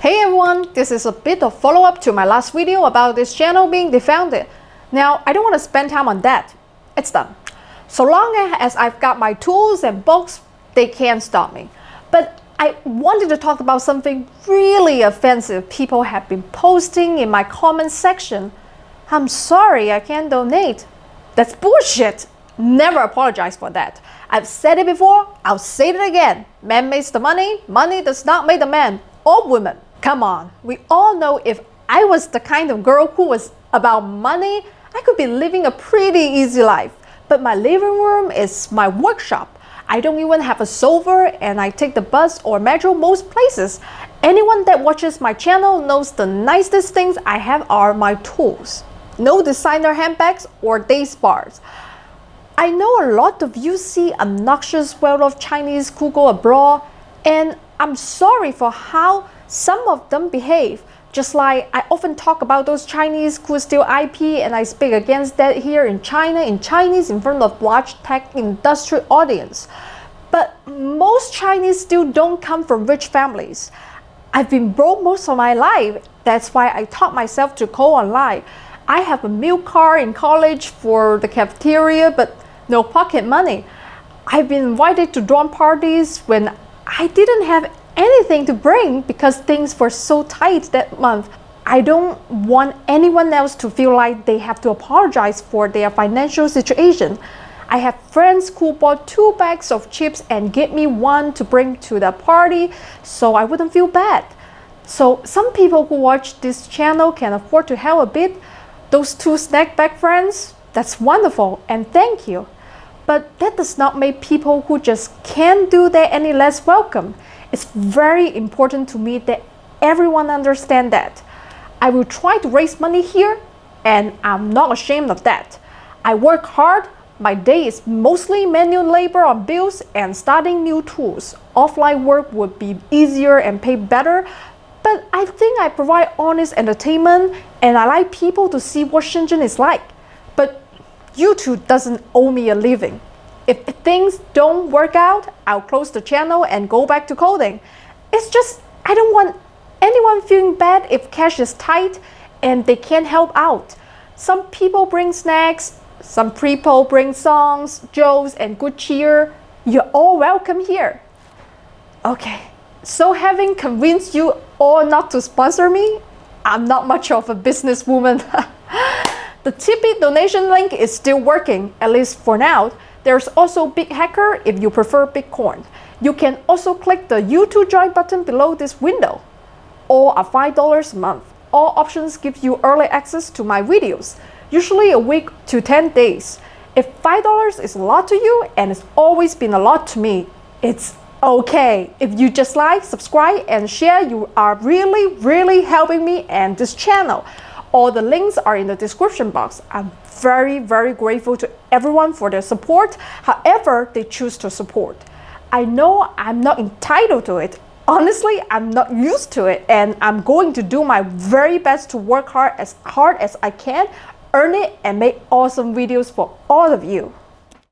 Hey everyone, this is a bit of follow-up to my last video about this channel being defounded. Now, I don't want to spend time on that. It's done. So long as I've got my tools and books, they can't stop me. But I wanted to talk about something really offensive people have been posting in my comment section. I'm sorry I can't donate. That's bullshit. Never apologize for that. I've said it before, I'll say it again. Man makes the money, money does not make the man or woman. Come on, we all know if I was the kind of girl who was about money, I could be living a pretty easy life. But my living room is my workshop. I don't even have a sofa and I take the bus or metro most places. Anyone that watches my channel knows the nicest things I have are my tools. No designer handbags or day spas. I know a lot of you see obnoxious well-off Chinese who go abroad and I'm sorry for how some of them behave. Just like I often talk about those Chinese who steal IP and I speak against that here in China in Chinese in front of large tech industry audience. But most Chinese still don't come from rich families. I've been broke most of my life. That's why I taught myself to code online. I have a meal card in college for the cafeteria, but no pocket money. I've been invited to dorm parties when I didn't have anything to bring because things were so tight that month. I don't want anyone else to feel like they have to apologize for their financial situation. I have friends who bought two bags of chips and gave me one to bring to the party so I wouldn't feel bad. So some people who watch this channel can afford to help a bit. Those two snack bag friends, that's wonderful and thank you. But that does not make people who just can't do that any less welcome. It's very important to me that everyone understand that. I will try to raise money here and I'm not ashamed of that. I work hard, my day is mostly manual labor on bills and starting new tools. Offline work would be easier and pay better, but I think I provide honest entertainment and I like people to see what Shenzhen is like. But YouTube doesn't owe me a living. If things don't work out, I'll close the channel and go back to coding. It's just, I don't want anyone feeling bad if cash is tight and they can't help out. Some people bring snacks, some people bring songs, jokes, and good cheer. You're all welcome here. Okay, so having convinced you all not to sponsor me, I'm not much of a businesswoman. the Tipeee donation link is still working, at least for now. There's also BitHacker if you prefer Bitcoin. You can also click the YouTube join button below this window. All are $5 a month. All options give you early access to my videos, usually a week to 10 days. If $5 is a lot to you, and it's always been a lot to me, it's okay. If you just like, subscribe, and share, you are really, really helping me and this channel. All the links are in the description box. I'm very, very grateful to everyone for their support, however they choose to support. I know I'm not entitled to it. Honestly, I'm not used to it and I'm going to do my very best to work hard as hard as I can, earn it and make awesome videos for all of you.